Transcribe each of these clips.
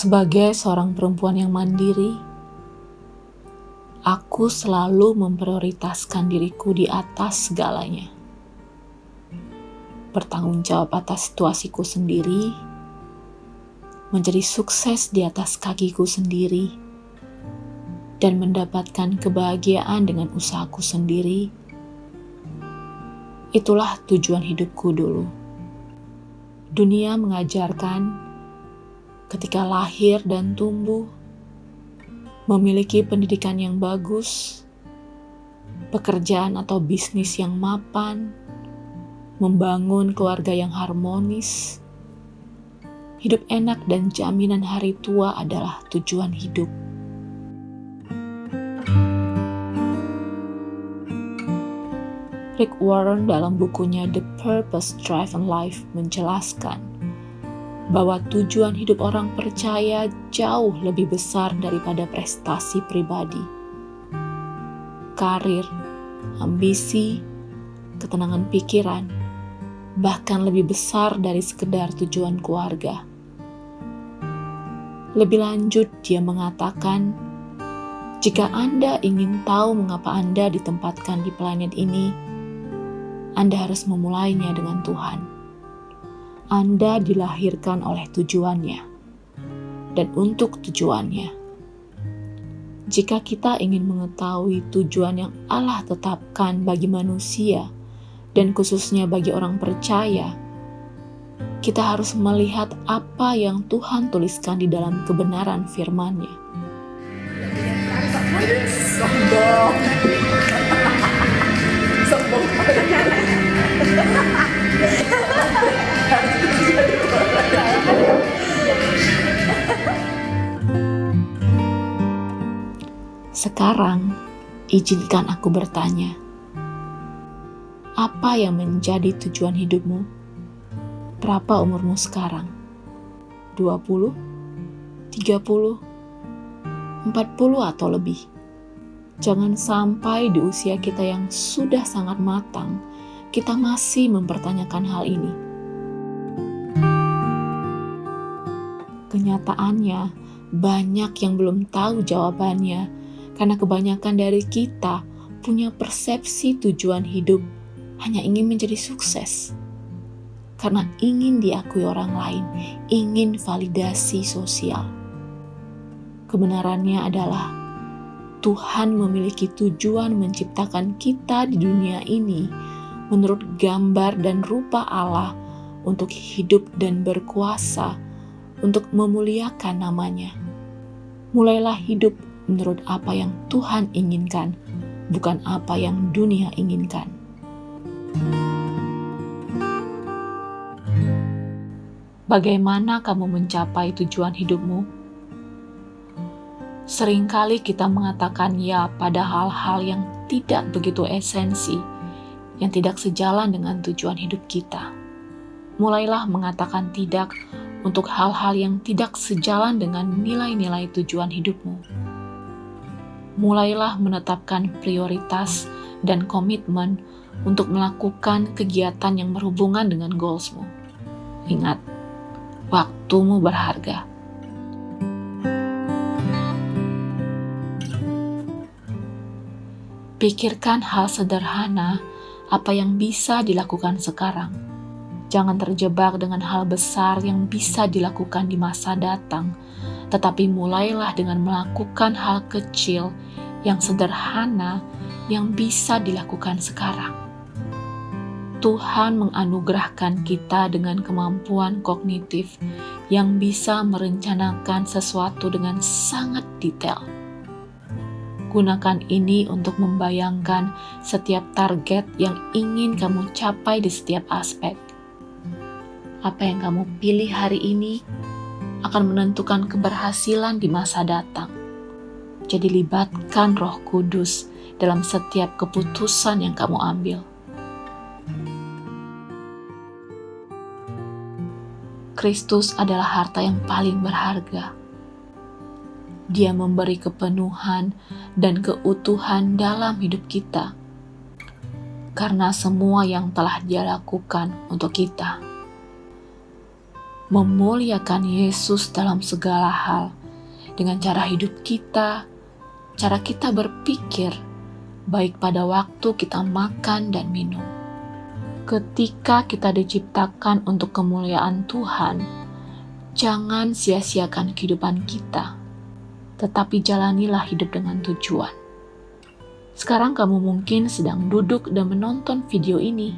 Sebagai seorang perempuan yang mandiri, aku selalu memprioritaskan diriku di atas segalanya. Bertanggung jawab atas situasiku sendiri, menjadi sukses di atas kakiku sendiri, dan mendapatkan kebahagiaan dengan usahaku sendiri. Itulah tujuan hidupku dulu. Dunia mengajarkan ketika lahir dan tumbuh, memiliki pendidikan yang bagus, pekerjaan atau bisnis yang mapan, membangun keluarga yang harmonis, hidup enak dan jaminan hari tua adalah tujuan hidup. Rick Warren dalam bukunya The Purpose Driven Life menjelaskan bahwa tujuan hidup orang percaya jauh lebih besar daripada prestasi pribadi. Karir, ambisi, ketenangan pikiran, bahkan lebih besar dari sekedar tujuan keluarga. Lebih lanjut, dia mengatakan, jika Anda ingin tahu mengapa Anda ditempatkan di planet ini, Anda harus memulainya dengan Tuhan. Anda dilahirkan oleh tujuannya dan untuk tujuannya. Jika kita ingin mengetahui tujuan yang Allah tetapkan bagi manusia dan khususnya bagi orang percaya, kita harus melihat apa yang Tuhan tuliskan di dalam kebenaran firman-Nya. Sombong. Sombong. Sekarang, izinkan aku bertanya, apa yang menjadi tujuan hidupmu? Berapa umurmu sekarang? 20? 30? 40 atau lebih? Jangan sampai di usia kita yang sudah sangat matang, kita masih mempertanyakan hal ini. Kenyataannya, banyak yang belum tahu jawabannya karena kebanyakan dari kita punya persepsi tujuan hidup hanya ingin menjadi sukses. Karena ingin diakui orang lain, ingin validasi sosial. Kebenarannya adalah Tuhan memiliki tujuan menciptakan kita di dunia ini menurut gambar dan rupa Allah untuk hidup dan berkuasa untuk memuliakan namanya. Mulailah hidup menurut apa yang Tuhan inginkan, bukan apa yang dunia inginkan. Bagaimana kamu mencapai tujuan hidupmu? Seringkali kita mengatakan ya pada hal-hal yang tidak begitu esensi, yang tidak sejalan dengan tujuan hidup kita. Mulailah mengatakan tidak untuk hal-hal yang tidak sejalan dengan nilai-nilai tujuan hidupmu mulailah menetapkan prioritas dan komitmen untuk melakukan kegiatan yang berhubungan dengan goalsmu. Ingat, waktumu berharga. Pikirkan hal sederhana apa yang bisa dilakukan sekarang. Jangan terjebak dengan hal besar yang bisa dilakukan di masa datang, tetapi mulailah dengan melakukan hal kecil yang sederhana yang bisa dilakukan sekarang. Tuhan menganugerahkan kita dengan kemampuan kognitif yang bisa merencanakan sesuatu dengan sangat detail. Gunakan ini untuk membayangkan setiap target yang ingin kamu capai di setiap aspek. Apa yang kamu pilih hari ini akan menentukan keberhasilan di masa datang. Jadi libatkan roh kudus dalam setiap keputusan yang kamu ambil. Kristus adalah harta yang paling berharga dia memberi kepenuhan dan keutuhan dalam hidup kita, karena semua yang telah Dia lakukan untuk kita. Memuliakan Yesus dalam segala hal, dengan cara hidup kita, cara kita berpikir, baik pada waktu kita makan dan minum. Ketika kita diciptakan untuk kemuliaan Tuhan, jangan sia-siakan kehidupan kita tetapi jalanilah hidup dengan tujuan. Sekarang kamu mungkin sedang duduk dan menonton video ini.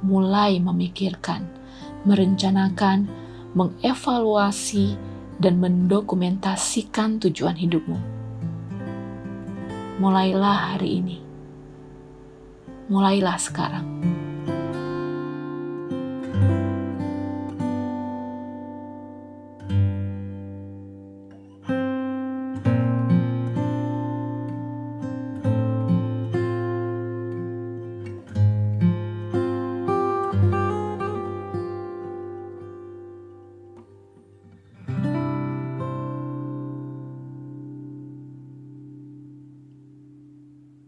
Mulai memikirkan, merencanakan, mengevaluasi, dan mendokumentasikan tujuan hidupmu. Mulailah hari ini. Mulailah sekarang.